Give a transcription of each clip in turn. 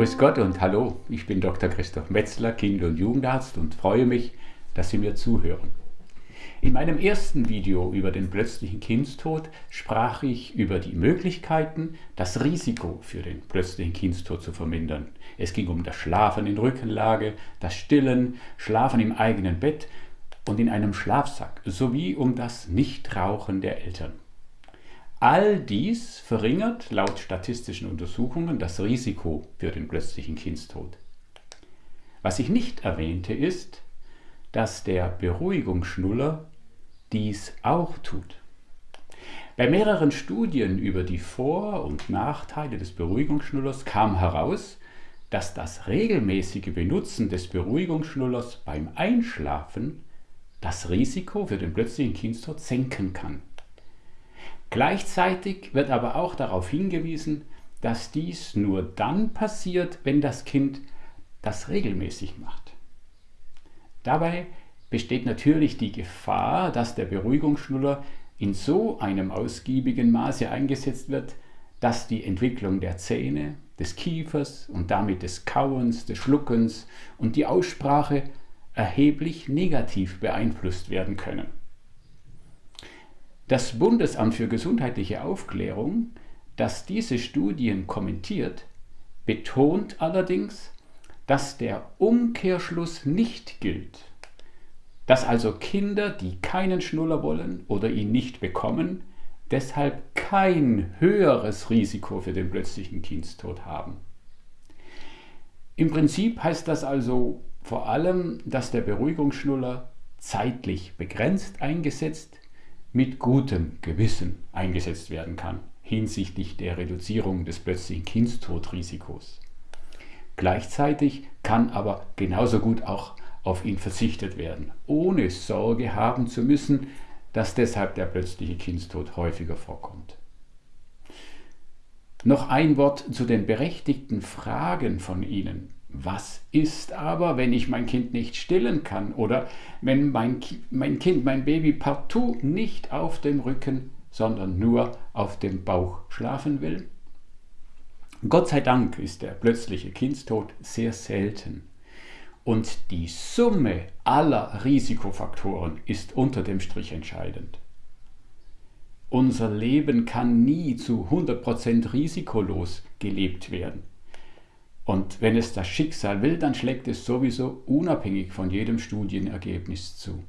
Grüß Gott und hallo, ich bin Dr. Christoph Metzler, Kind- und Jugendarzt und freue mich, dass Sie mir zuhören. In meinem ersten Video über den plötzlichen Kindstod sprach ich über die Möglichkeiten, das Risiko für den plötzlichen Kindstod zu vermindern. Es ging um das Schlafen in Rückenlage, das Stillen, Schlafen im eigenen Bett und in einem Schlafsack sowie um das Nichtrauchen der Eltern. All dies verringert laut statistischen Untersuchungen das Risiko für den plötzlichen Kindstod. Was ich nicht erwähnte ist, dass der Beruhigungsschnuller dies auch tut. Bei mehreren Studien über die Vor- und Nachteile des Beruhigungsschnullers kam heraus, dass das regelmäßige Benutzen des Beruhigungsschnullers beim Einschlafen das Risiko für den plötzlichen Kindstod senken kann. Gleichzeitig wird aber auch darauf hingewiesen, dass dies nur dann passiert, wenn das Kind das regelmäßig macht. Dabei besteht natürlich die Gefahr, dass der Beruhigungsschnuller in so einem ausgiebigen Maße eingesetzt wird, dass die Entwicklung der Zähne, des Kiefers und damit des Kauens, des Schluckens und die Aussprache erheblich negativ beeinflusst werden können. Das Bundesamt für gesundheitliche Aufklärung, das diese Studien kommentiert, betont allerdings, dass der Umkehrschluss nicht gilt dass also Kinder, die keinen Schnuller wollen oder ihn nicht bekommen, deshalb kein höheres Risiko für den plötzlichen Kindstod haben. Im Prinzip heißt das also vor allem, dass der Beruhigungsschnuller zeitlich begrenzt eingesetzt, mit gutem Gewissen eingesetzt werden kann hinsichtlich der Reduzierung des plötzlichen Kindstodrisikos. Gleichzeitig kann aber genauso gut auch auf ihn verzichtet werden, ohne Sorge haben zu müssen, dass deshalb der plötzliche Kindstod häufiger vorkommt. Noch ein Wort zu den berechtigten Fragen von Ihnen. Was ist aber, wenn ich mein Kind nicht stillen kann oder wenn mein, mein Kind, mein Baby partout nicht auf dem Rücken, sondern nur auf dem Bauch schlafen will? Gott sei Dank ist der plötzliche Kindstod sehr selten. Und die Summe aller Risikofaktoren ist unter dem Strich entscheidend. Unser Leben kann nie zu 100% risikolos gelebt werden. Und wenn es das Schicksal will, dann schlägt es sowieso unabhängig von jedem Studienergebnis zu.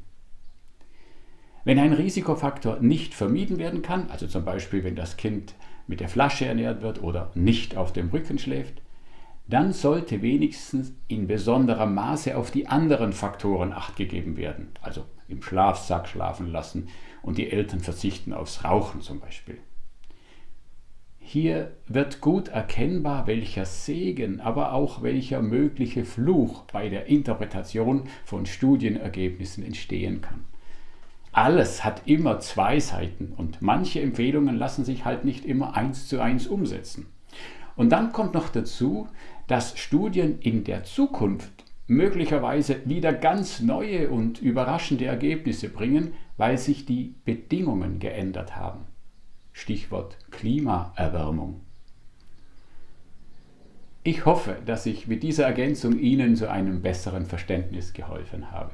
Wenn ein Risikofaktor nicht vermieden werden kann, also zum Beispiel wenn das Kind mit der Flasche ernährt wird oder nicht auf dem Rücken schläft, dann sollte wenigstens in besonderem Maße auf die anderen Faktoren acht gegeben werden, also im Schlafsack schlafen lassen und die Eltern verzichten aufs Rauchen zum Beispiel. Hier wird gut erkennbar, welcher Segen, aber auch welcher mögliche Fluch bei der Interpretation von Studienergebnissen entstehen kann. Alles hat immer zwei Seiten und manche Empfehlungen lassen sich halt nicht immer eins zu eins umsetzen. Und dann kommt noch dazu, dass Studien in der Zukunft möglicherweise wieder ganz neue und überraschende Ergebnisse bringen, weil sich die Bedingungen geändert haben. Stichwort Klimaerwärmung. Ich hoffe, dass ich mit dieser Ergänzung Ihnen zu einem besseren Verständnis geholfen habe.